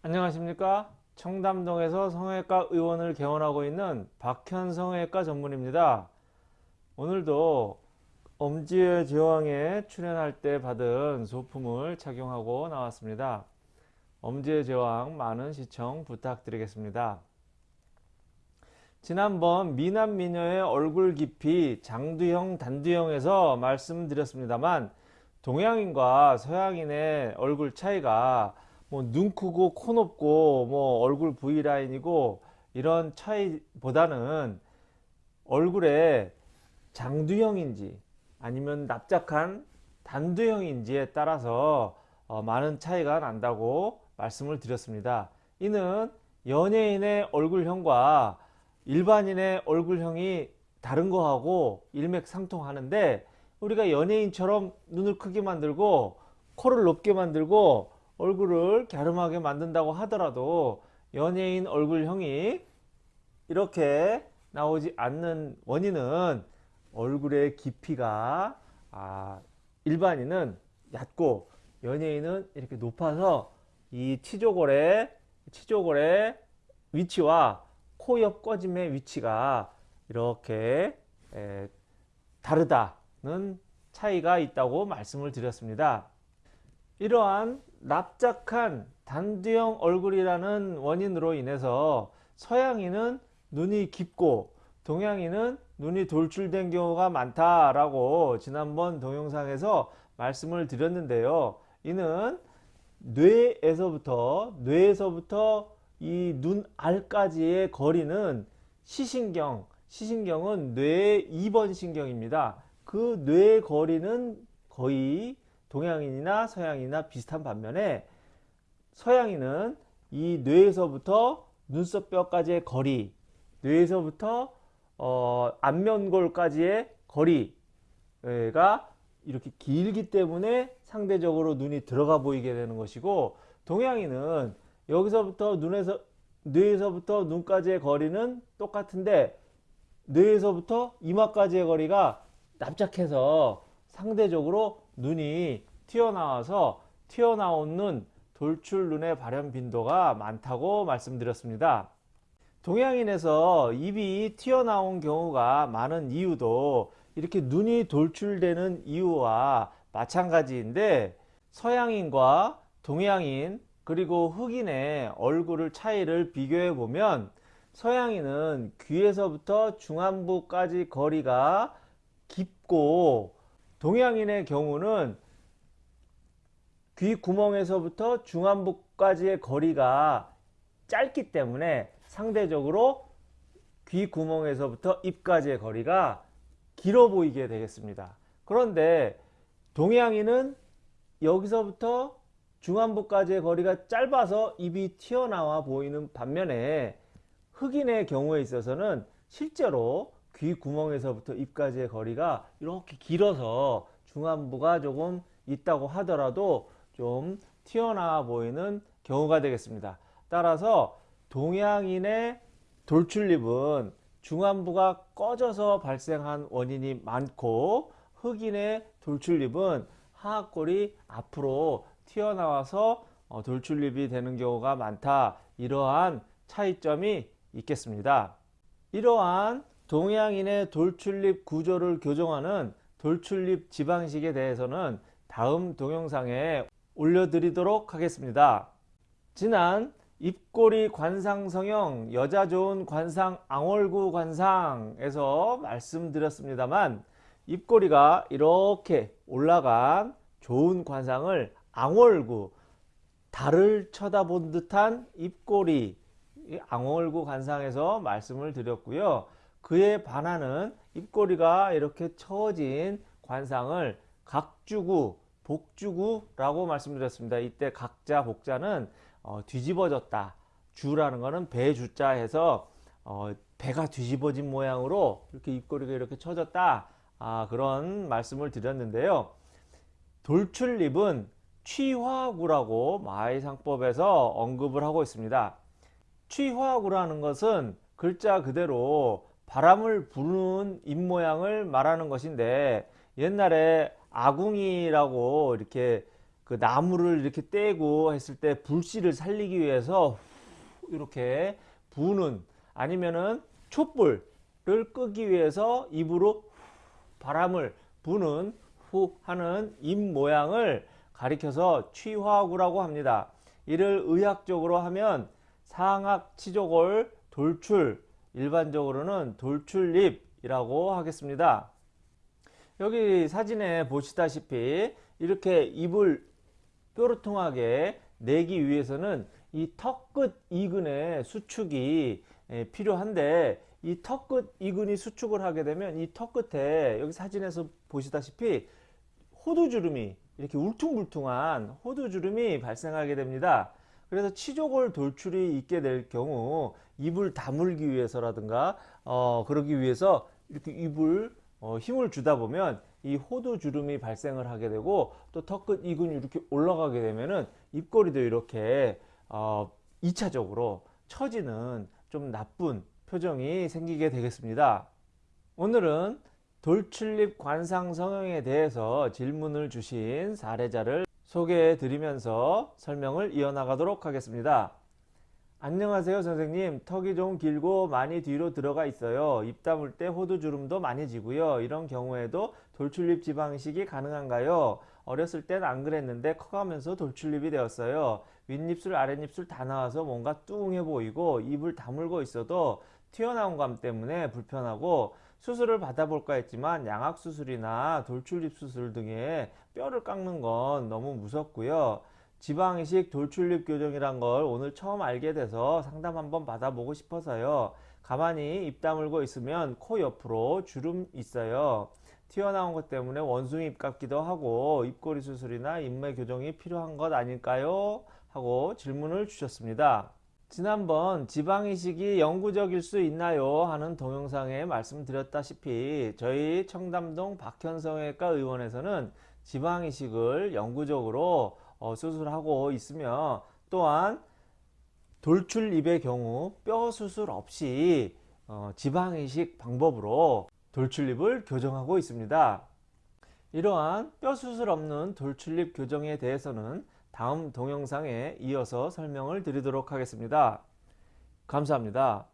안녕하십니까? 청담동에서 성형외과 의원을 개원하고 있는 박현 성형외과 전문입니다. 오늘도 엄지의 제왕에 출연할 때 받은 소품을 착용하고 나왔습니다. 엄지의 제왕 많은 시청 부탁드리겠습니다. 지난번 미남 미녀의 얼굴 깊이 장두형 단두형에서 말씀드렸습니다만 동양인과 서양인의 얼굴 차이가 뭐 눈 크고 코 높고 뭐 얼굴 V라인이고 이런 차이보다는 얼굴에 장두형인지 아니면 납작한 단두형인지에 따라서 어 많은 차이가 난다고 말씀을 드렸습니다. 이는 연예인의 얼굴형과 일반인의 얼굴형이 다른 거하고 일맥상통하는데 우리가 연예인처럼 눈을 크게 만들고 코를 높게 만들고 얼굴을 갸름하게 만든다고 하더라도 연예인 얼굴형이 이렇게 나오지 않는 원인은 얼굴의 깊이가 아 일반인은 얕고 연예인은 이렇게 높아서 이 치조골의 치조골의 위치와 코 옆 꺼짐의 위치가 이렇게 에, 다르다는 차이가 있다고 말씀을 드렸습니다. 이러한 납작한 단두형 얼굴이라는 원인으로 인해서 서양인은 눈이 깊고 동양인은 눈이 돌출된 경우가 많다라고 지난번 동영상에서 말씀을 드렸는데요. 이는 뇌에서부터 뇌에서부터 이 눈 알까지의 거리는 시신경, 시신경은 뇌의 2번 신경입니다. 그 뇌의 거리는 거의 동양인이나 서양인이나 비슷한 반면에 서양인은 이 뇌에서부터 눈썹뼈까지의 거리, 뇌에서부터 어, 안면골까지의 거리가 이렇게 길기 때문에 상대적으로 눈이 들어가 보이게 되는 것이고 동양인은 여기서부터 눈에서 뇌에서부터 눈까지의 거리는 똑같은데 뇌에서부터 이마까지의 거리가 납작해서 상대적으로 눈이 튀어나와서 튀어나온 돌출 눈의 발현 빈도가 많다고 말씀드렸습니다. 동양인에서 입이 튀어나온 경우가 많은 이유도 이렇게 눈이 돌출되는 이유와 마찬가지인데 서양인과 동양인 그리고 흑인의 얼굴을 차이를 비교해 보면 서양인은 귀에서부터 중안부까지 거리가 깊고 동양인의 경우는 귀 구멍에서부터 중안부까지의 거리가 짧기 때문에 상대적으로 귀 구멍에서부터 입까지의 거리가 길어 보이게 되겠습니다. 그런데 동양인은 여기서부터 중안부까지의 거리가 짧아서 입이 튀어나와 보이는 반면에 흑인의 경우에 있어서는 실제로 귀 구멍에서부터 입까지의 거리가 이렇게 길어서 중안부가 조금 있다고 하더라도 좀 튀어나와 보이는 경우가 되겠습니다. 따라서 동양인의 돌출립은 중안부가 꺼져서 발생한 원인이 많고 흑인의 돌출립은 하악골이 앞으로 튀어나와서 어, 돌출립이 되는 경우가 많다. 이러한 차이점이 있겠습니다. 이러한 동양인의 돌출립 구조를 교정하는 돌출립 지방식에 대해서는 다음 동영상에 올려드리도록 하겠습니다. 지난 입꼬리 관상성형 여자 좋은 관상 앙월구 관상에서 말씀드렸습니다만 입꼬리가 이렇게 올라간 좋은 관상을 앙월구 달을 쳐다본 듯한 입꼬리 앙월구 관상에서 말씀을 드렸고요. 그에 반하는 입꼬리가 이렇게 처진 관상을 각주구 복주구라고 말씀드렸습니다. 이때 각자 복자는 어, 뒤집어졌다. 주라는 것은 배주자 해서 어, 배가 뒤집어진 모양으로 이렇게 입꼬리가 이렇게 쳐졌다. 아, 그런 말씀을 드렸는데요. 돌출립은 취화구라고 마의상법에서 언급을 하고 있습니다. 취화구라는 것은 글자 그대로 바람을 부는 입모양을 말하는 것인데 옛날에 아궁이라고 이렇게 그 나무를 이렇게 떼고 했을 때 불씨를 살리기 위해서 이렇게 부는 아니면은 촛불을 끄기 위해서 입으로 바람을 부는 후 하는 입 모양을 가리켜서 취화구라고 합니다. 이를 의학적으로 하면 상악 치조골 돌출 일반적으로는 돌출입이라고 하겠습니다. 여기 사진에 보시다시피 이렇게 입을 뾰루통하게 내기 위해서는 이 턱 끝 이근의 수축이 에, 필요한데 이 턱 끝 이근이 수축을 하게 되면 이 턱 끝에 여기 사진에서 보시다시피 호두주름이 이렇게 울퉁불퉁한 호두주름이 발생하게 됩니다. 그래서 치조골 돌출이 있게 될 경우 입을 다물기 위해서라든가 어, 그러기 위해서 이렇게 입을 어, 힘을 주다 보면 이 호두 주름이 발생을 하게 되고 또 턱끝 이근이 이렇게 올라가게 되면은 입꼬리도 이렇게 어, 2차적으로 처지는 좀 나쁜 표정이 생기게 되겠습니다. 오늘은 돌출입 관상 성형에 대해서 질문을 주신 사례자를 소개해 드리면서 설명을 이어나가도록 하겠습니다. 안녕하세요 선생님. 턱이 좀 길고 많이 뒤로 들어가 있어요. 입 다물 때 호두 주름도 많이 지고요. 이런 경우에도 돌출입 지방이식이 가능한가요? 어렸을 땐 안 그랬는데 커가면서 돌출입이 되었어요. 윗입술 아랫입술 다 나와서 뭔가 뚱해 보이고 입을 다물고 있어도 튀어나온 감 때문에 불편하고 수술을 받아볼까 했지만 양악 수술이나 돌출입 수술 등의 뼈를 깎는 건 너무 무섭고요 지방이식 돌출입 교정이란 걸 오늘 처음 알게 돼서 상담 한번 받아보고 싶어서요. 가만히 입 다물고 있으면 코 옆으로 주름 있어요. 튀어나온 것 때문에 원숭이 입 같기도 하고 입꼬리 수술이나 인매 교정이 필요한 것 아닐까요? 하고 질문을 주셨습니다. 지난번 지방이식이 영구적일 수 있나요? 하는 동영상에 말씀드렸다시피 저희 청담동 박현성외과 의원에서는 지방이식을 영구적으로 어, 수술하고 있으며 또한 돌출입의 경우 뼈 수술 없이 어, 지방이식 방법으로 돌출입을 교정하고 있습니다. 이러한 뼈 수술 없는 돌출입 교정에 대해서는 다음 동영상에 이어서 설명을 드리도록 하겠습니다. 감사합니다.